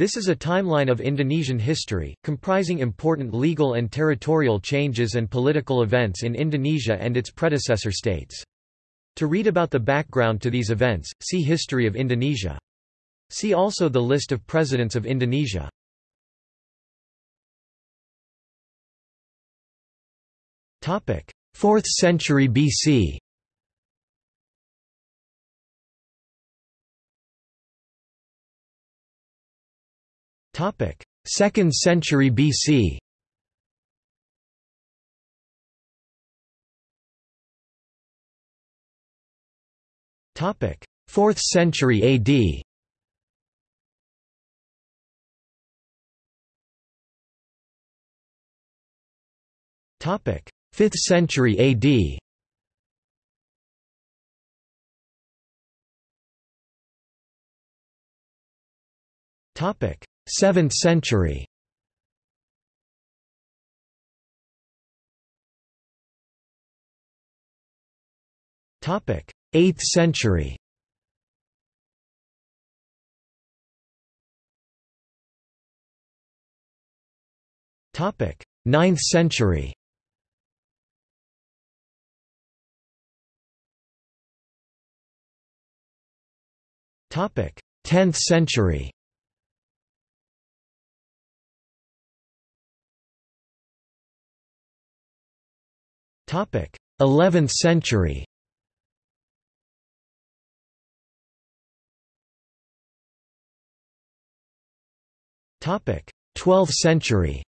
This is a timeline of Indonesian history, comprising important legal and territorial changes and political events in Indonesia and its predecessor states. To read about the background to these events, see History of Indonesia. See also the list of presidents of Indonesia. Topic: 4th century BC. Topic: 2nd century BC. Topic: 4th century AD. Topic: 5th century AD. Topic: 7th century. Topic: 8th century. Topic: 9th century. Topic: 10th century. 11th century. Topic: 12th century.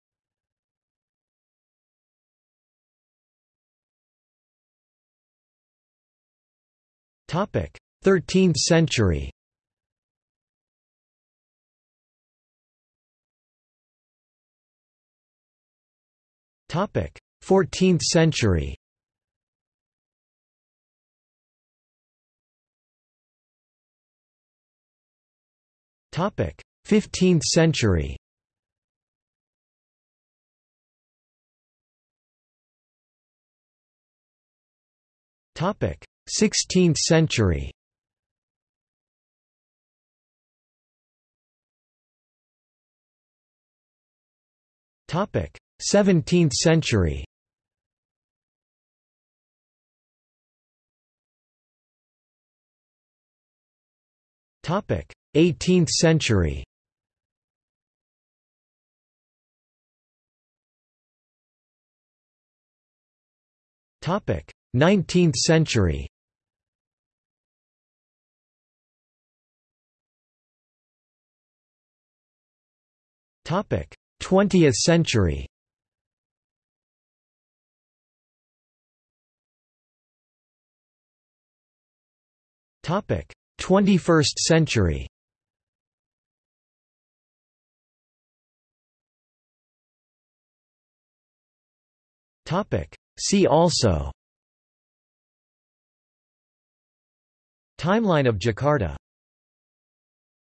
Topic: 13th century. Topic: 14th century. Topic: 15th century. Topic: 16th century. Topic: 17th century. 18th century. Topic: 19th century. Topic: 20th century. Topic: 21st century. Topic: See also. Timeline of Jakarta